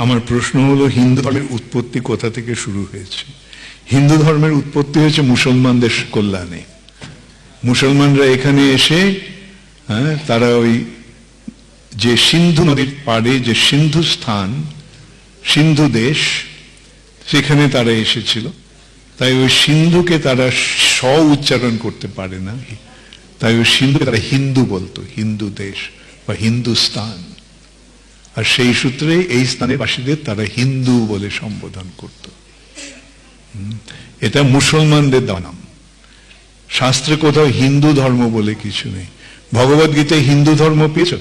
আমার প্রশ্ন হলো, হিন্দু ধর্মের উৎপত্তি কোথা থেকে শুরু হয়েছে? হিন্দু ধর্মের উৎপত্তি হয়েছে মুসলমানদের কল্যাণে। মুসলমানরা এখানে এসে হ্যাঁ তারা ওই যে সিন্ধু নদীর পাড়ে যে সিন্ধু স্থান, সিন্ধু দেশ, সেখানে তারা এসেছিল। তাই ওই সিন্ধুকে তারা স উচ্চারণ করতে পারে না। তাই ওই সিন্ধুকে তারা হিন্দু বলতো, হিন্দু দেশ বা হিন্দুস্তান আর সেই সূত্রে এই স্থানে বাসীদের তারা হিন্দু বলে সম্বোধন করত। এটা মুসলমানদের দানাম শাস্ত্রে কোথাও হিন্দু ধর্ম বলে কিছু নেই। ভগবদ্গীতায় গীতায় হিন্দু ধর্ম পেয়েছ?